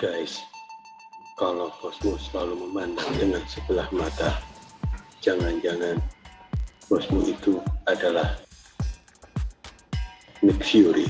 Guys, kalau bosmu selalu memandang dengan sebelah mata, jangan-jangan bosmu itu adalah Nick Fury.